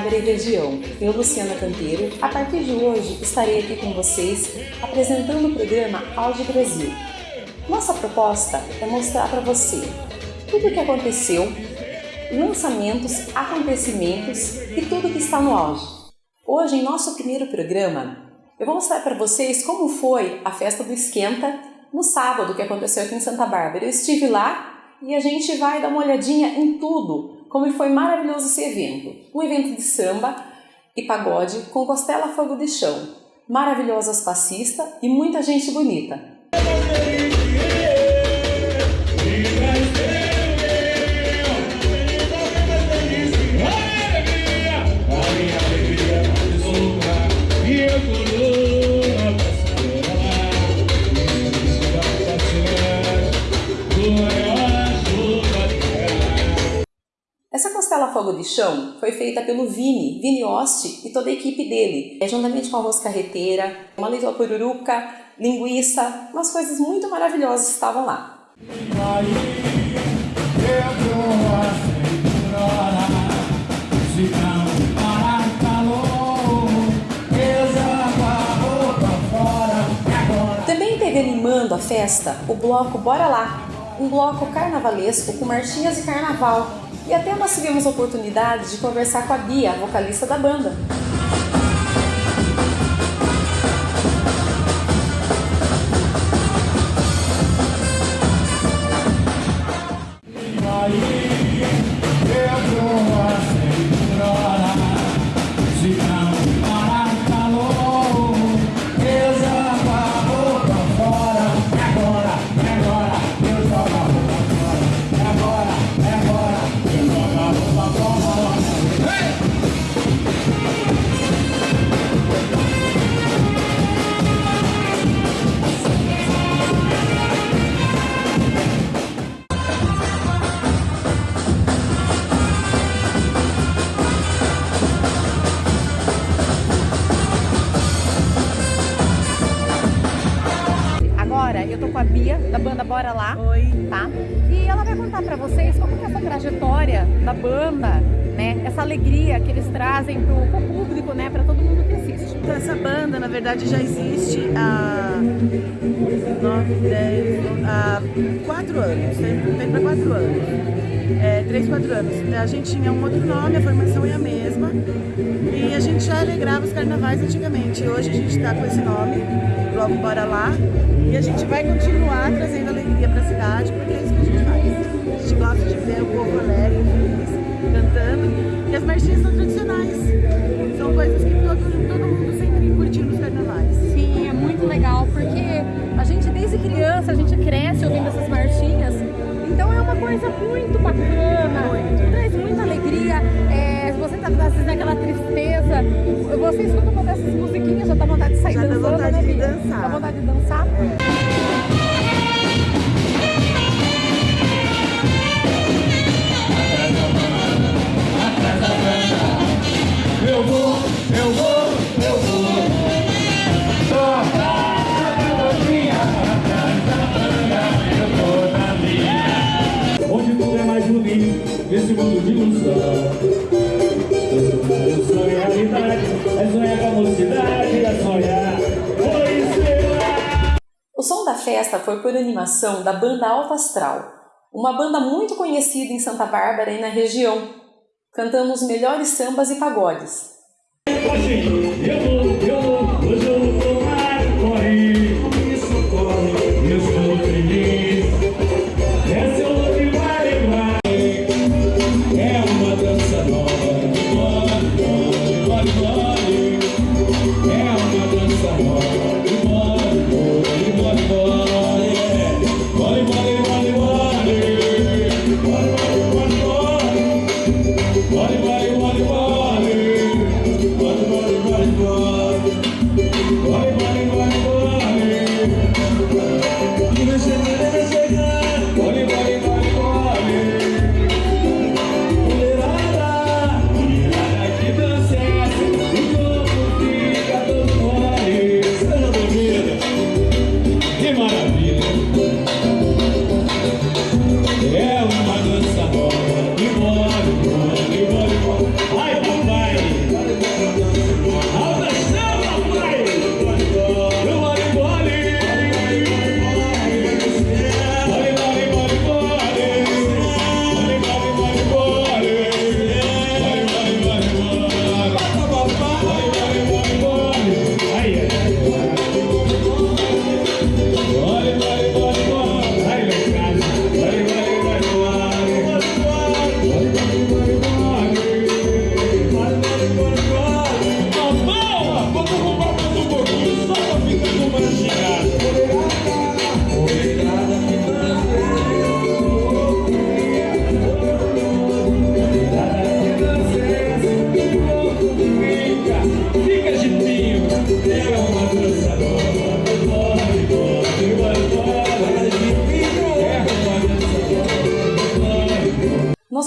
Bárbara e região, eu Luciana Canteiro, a partir de hoje estarei aqui com vocês apresentando o programa Auge Brasil. Nossa proposta é mostrar para você tudo o que aconteceu, lançamentos, acontecimentos e tudo que está no auge. Hoje, em nosso primeiro programa, eu vou mostrar para vocês como foi a festa do Esquenta no sábado que aconteceu aqui em Santa Bárbara. Eu estive lá e a gente vai dar uma olhadinha em tudo como foi maravilhoso esse evento. Um evento de samba e pagode com costela fogo de chão, maravilhosas passistas e muita gente bonita. Fogo de chão foi feita pelo Vini, Vini Osti e toda a equipe dele, é, juntamente com arroz carreteira, uma leite pururuca, linguiça, umas coisas muito maravilhosas estavam lá. Também teve animando a festa o bloco Bora Lá, um bloco carnavalesco com marchinhas e carnaval, e até nós tivemos a oportunidade de conversar com a Bia, vocalista da banda. Bora Lá. Oi. Tá? E ela vai contar pra vocês como que é essa trajetória da banda, né? Essa alegria que eles trazem pro, pro público, né? Pra todo mundo que assiste. Então, essa banda, na verdade, já existe há 9, 10, há 4 anos. Tem, tem pra 4 anos. É, 3, 4 anos. A gente tinha um outro nome, a formação é a mesma. E a gente já alegrava os carnavais antigamente. Hoje a gente tá com esse nome, Bloco Bora Lá. E a gente vai continuar trazendo alegria para a cidade, porque é isso que a gente faz. A gente gosta de ver o povo alegre, feliz, cantando. E as marchinhas são tradicionais. São coisas que todo, todo mundo sempre curtiu nos carnavais. Sim, é muito legal, porque a gente desde criança, a gente cresce ouvindo essas coisa muito bacana, muito. traz muita alegria. É, você tá às vezes naquela tristeza, você escuta uma dessas musiquinhas, já dá vontade de sair já dançando, dá vontade né, de dançar. Dá vontade de dançar. Eu mundo de ilusão Eu realidade É sonhar com a mocidade É sonhar O som da festa foi por animação da banda Alto Astral, uma banda muito conhecida em Santa Bárbara e na região, cantando os melhores sambas e pagodes. Hoje eu vou,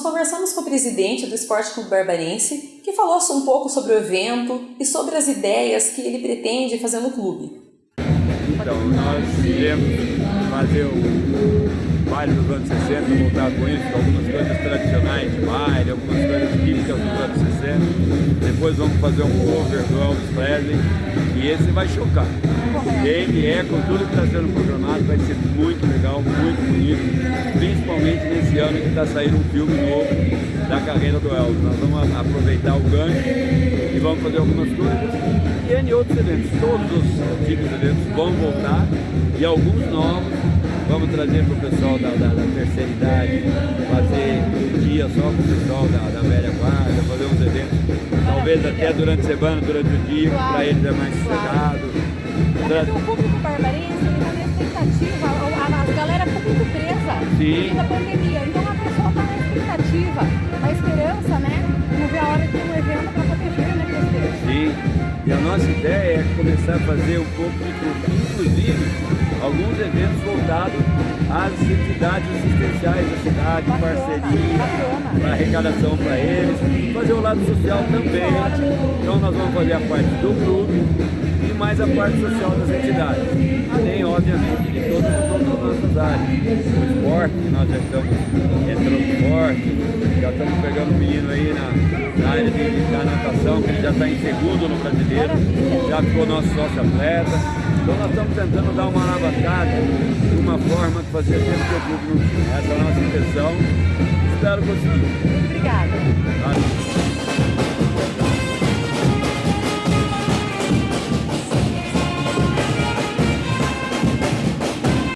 conversamos com o presidente do Esporte Clube Barbarense, que falou um pouco sobre o evento e sobre as ideias que ele pretende fazer no clube. Então, nós iremos fazer o baile dos anos 60, voltar com isso, algumas coisas tradicionais de baile, algumas coisas típicas dos anos 60. Depois vamos fazer um cover do Elvis Presley e esse vai chocar. Ele é, com tudo que está sendo programado, vai ser muito legal, muito bonito, principalmente nesse ano que está saindo um filme novo da carreira do Elvis. Nós vamos aproveitar o gancho e vamos fazer algumas coisas e N outros eventos. Todos os tipos de eventos vão voltar e alguns novos vamos trazer para o pessoal da, da, da, terceira idade, fazer um dia só com o pessoal da, da velha guarda, fazer uns eventos, talvez até durante a semana, durante o dia, para eles é mais sossegado. Tra... O público barbarense está na expectativa, a, a, galera ficou muito presa da pandemia, então a pessoa está na expectativa, na esperança, né? Não vê a hora de ter um evento para poder ver, né, presidente? Sim, e a nossa ideia é começar a fazer um pouco de tudo, inclusive alguns eventos voltados às entidades assistenciais da cidade, Bacana, parceria, bacana. para arrecadação para eles, fazer o lado social também. Então nós vamos fazer a parte do clube e mais a parte social das entidades. Além, obviamente, de todas, as nossas áreas. O esporte, nós já estamos entrando forte, já estamos pegando um menino aí na, na área de, da natação, que ele já está em segundo no brasileiro, já ficou nosso sócio atleta. Então nós estamos tentando dar uma alavancada de uma forma que fazia tempo que o clube não tinha. Essa é a nossa intenção. Espero conseguir. Obrigada.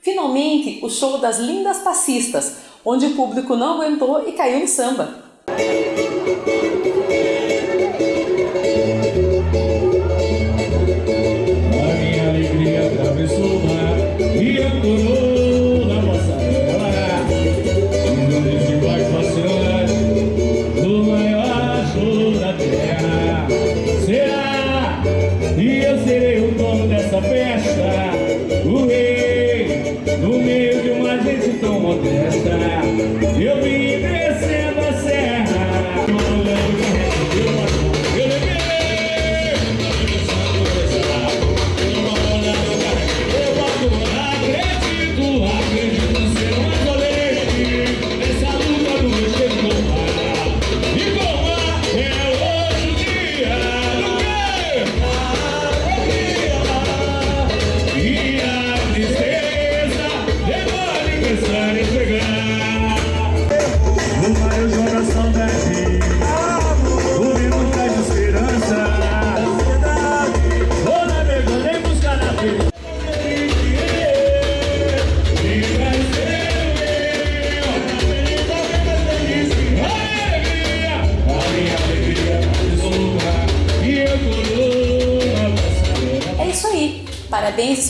Finalmente, o show das lindas passistas, onde o público não aguentou e caiu no samba.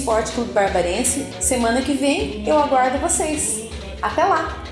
Esporte Clube Barbarense! Semana que vem eu aguardo vocês! Até lá!